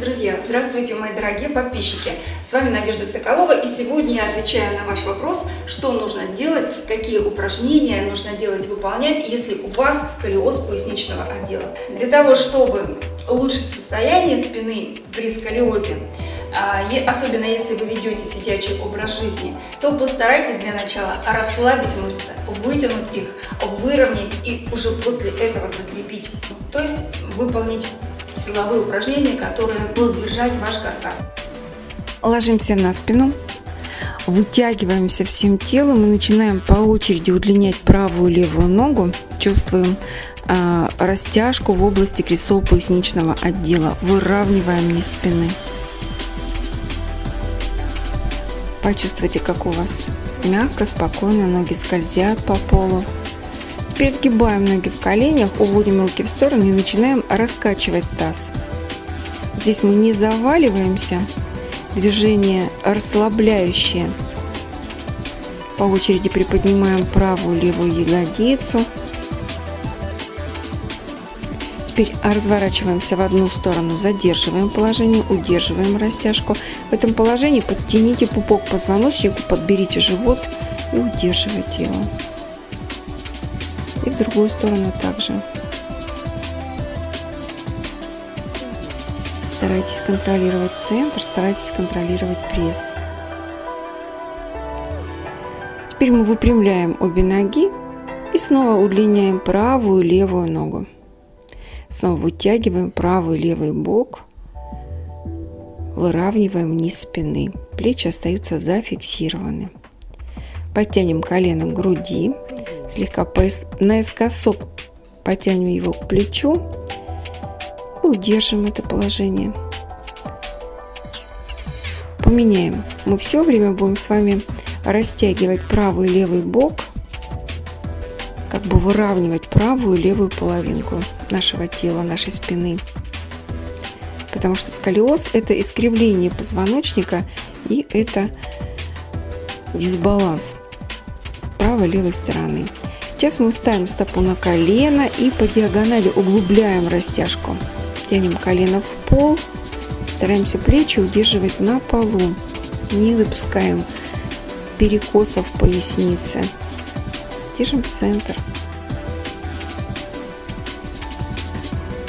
друзья! Здравствуйте, мои дорогие подписчики! С вами Надежда Соколова и сегодня я отвечаю на ваш вопрос, что нужно делать, какие упражнения нужно делать, выполнять, если у вас сколиоз поясничного отдела. Для того, чтобы улучшить состояние спины при сколиозе, а, особенно если вы ведете сидячий образ жизни, то постарайтесь для начала расслабить мышцы, вытянуть их, выровнять и уже после этого закрепить, то есть выполнить силовые упражнения, которые будут держать ваш каркас. Ложимся на спину, вытягиваемся всем телом и начинаем по очереди удлинять правую и левую ногу. Чувствуем э, растяжку в области крестцово-поясничного отдела. Выравниваем низ спины. Почувствуйте, как у вас мягко, спокойно ноги скользят по полу. Теперь ноги в коленях, уводим руки в сторону и начинаем раскачивать таз. Здесь мы не заваливаемся, движение расслабляющее. По очереди приподнимаем правую левую ягодицу. Теперь разворачиваемся в одну сторону, задерживаем положение, удерживаем растяжку. В этом положении подтяните пупок позвоночнику, подберите живот и удерживайте его и в другую сторону также. Старайтесь контролировать центр, старайтесь контролировать пресс. Теперь мы выпрямляем обе ноги и снова удлиняем правую и левую ногу. Снова вытягиваем правый и левый бок, выравниваем низ спины. Плечи остаются зафиксированы. Подтянем колено к груди, слегка наискосок потянем его к плечу и удержим это положение. Поменяем. Мы все время будем с вами растягивать правый и левый бок, как бы выравнивать правую и левую половинку нашего тела, нашей спины. Потому что сколиоз – это искривление позвоночника и это дисбаланс правой и левой стороны. Сейчас мы ставим стопу на колено и по диагонали углубляем растяжку. Тянем колено в пол, стараемся плечи удерживать на полу, не допускаем перекосов в пояснице. Держим центр.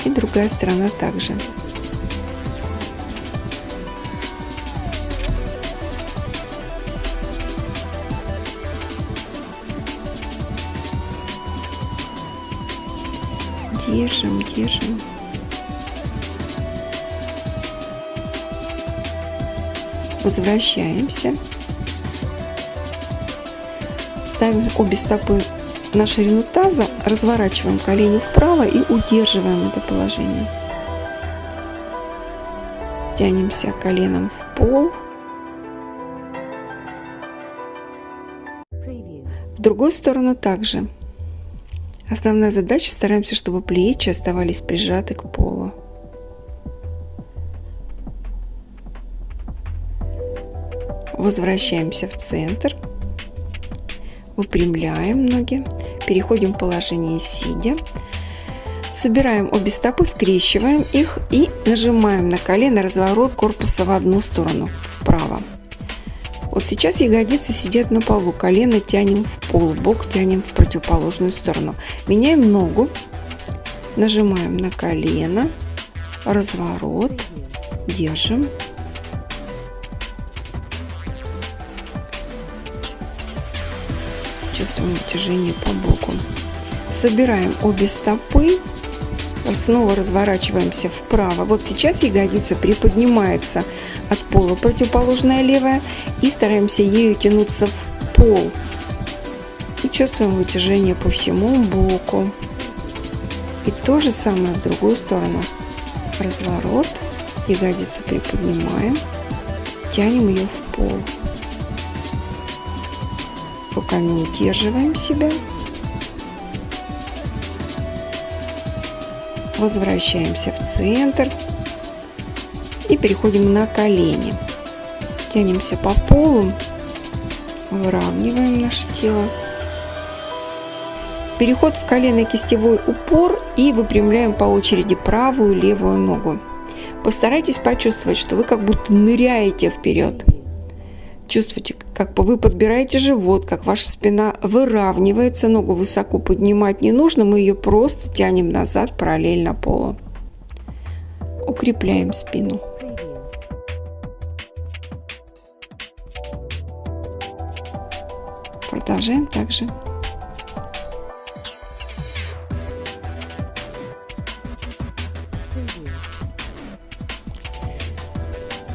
И другая сторона также. Держим, держим. Возвращаемся. Ставим обе стопы на ширину таза, разворачиваем колени вправо и удерживаем это положение. Тянемся коленом в пол. В другую сторону также. Основная задача – стараемся, чтобы плечи оставались прижаты к полу. Возвращаемся в центр. Выпрямляем ноги. Переходим в положение сидя. Собираем обе стопы, скрещиваем их и нажимаем на колено разворот корпуса в одну сторону, вправо. Вот сейчас ягодицы сидят на полу, колено тянем в пол, бок тянем в противоположную сторону. Меняем ногу, нажимаем на колено, разворот, держим. Чувствуем натяжение по боку. Собираем обе стопы, снова разворачиваемся вправо. Вот сейчас ягодица приподнимается от пола, противоположная левая, и стараемся ею тянуться в пол. И чувствуем вытяжение по всему боку. И то же самое в другую сторону. Разворот, ягодицу приподнимаем, тянем ее в пол. Руками удерживаем себя. Возвращаемся в центр и переходим на колени. Тянемся по полу, выравниваем наше тело. Переход в колено-кистевой упор и выпрямляем по очереди правую и левую ногу. Постарайтесь почувствовать, что вы как будто ныряете вперед. Чувствуйте, как вы подбираете живот, как ваша спина выравнивается, ногу высоко поднимать не нужно, мы ее просто тянем назад параллельно полу. Укрепляем спину. Продолжаем также.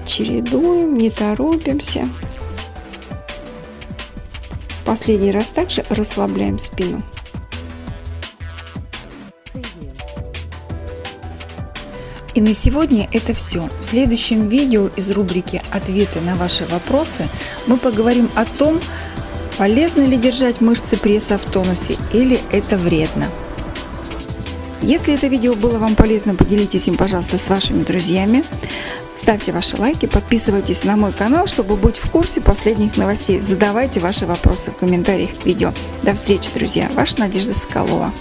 Чередуем, не торопимся. Последний раз также расслабляем спину. И на сегодня это все. В следующем видео из рубрики «Ответы на ваши вопросы» мы поговорим о том, полезно ли держать мышцы пресса в тонусе или это вредно. Если это видео было вам полезно, поделитесь им, пожалуйста, с вашими друзьями. Ставьте ваши лайки, подписывайтесь на мой канал, чтобы быть в курсе последних новостей. Задавайте ваши вопросы в комментариях к видео. До встречи, друзья. Ваша Надежда Соколова.